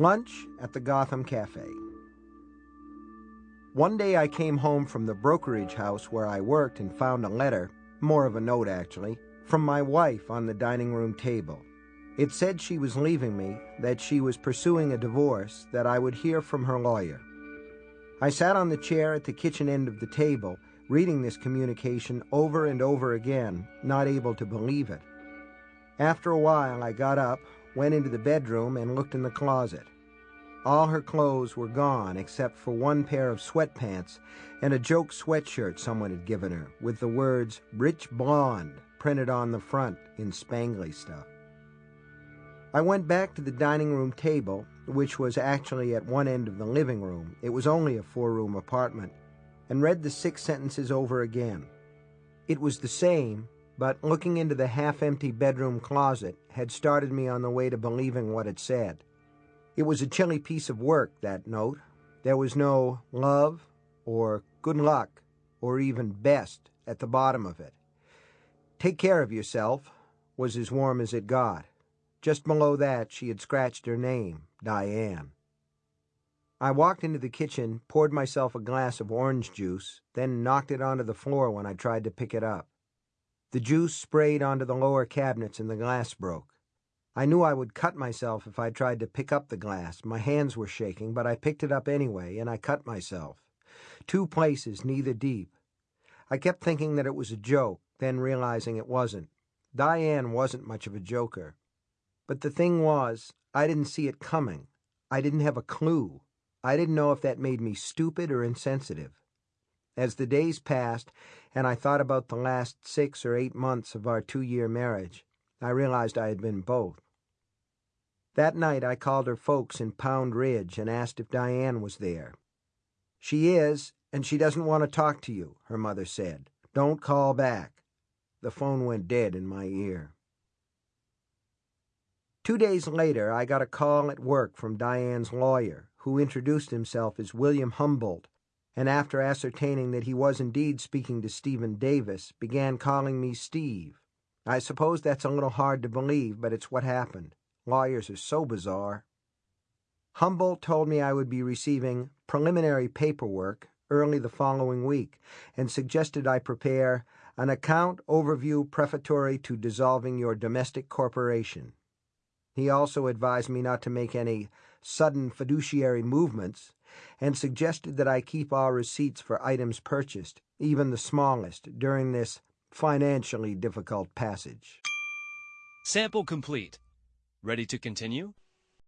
Lunch at the Gotham Cafe. One day I came home from the brokerage house where I worked and found a letter, more of a note actually, from my wife on the dining room table. It said she was leaving me, that she was pursuing a divorce, that I would hear from her lawyer. I sat on the chair at the kitchen end of the table, reading this communication over and over again, not able to believe it. After a while, I got up, went into the bedroom, and looked in the closet. All her clothes were gone except for one pair of sweatpants and a joke sweatshirt someone had given her with the words Rich Blonde printed on the front in spangly stuff. I went back to the dining room table, which was actually at one end of the living room. It was only a four room apartment, and read the six sentences over again. It was the same, but looking into the half empty bedroom closet had started me on the way to believing what it said. It was a chilly piece of work, that note. There was no love or good luck or even best at the bottom of it. Take care of yourself was as warm as it got. Just below that, she had scratched her name, Diane. I walked into the kitchen, poured myself a glass of orange juice, then knocked it onto the floor when I tried to pick it up. The juice sprayed onto the lower cabinets and the glass broke. I knew I would cut myself if I tried to pick up the glass. My hands were shaking, but I picked it up anyway, and I cut myself. Two places, neither deep. I kept thinking that it was a joke, then realizing it wasn't. Diane wasn't much of a joker. But the thing was, I didn't see it coming. I didn't have a clue. I didn't know if that made me stupid or insensitive. As the days passed, and I thought about the last six or eight months of our two year marriage, I realized I had been both. That night I called her folks in Pound Ridge and asked if Diane was there. She is, and she doesn't want to talk to you, her mother said. Don't call back. The phone went dead in my ear. Two days later, I got a call at work from Diane's lawyer, who introduced himself as William Humboldt, and after ascertaining that he was indeed speaking to Stephen Davis, began calling me Steve. I suppose that's a little hard to believe, but it's what happened. Lawyers are so bizarre. Humboldt told me I would be receiving preliminary paperwork early the following week and suggested I prepare an account overview prefatory to dissolving your domestic corporation. He also advised me not to make any sudden fiduciary movements and suggested that I keep all receipts for items purchased, even the smallest, during this financially difficult passage. Sample complete. Ready to continue?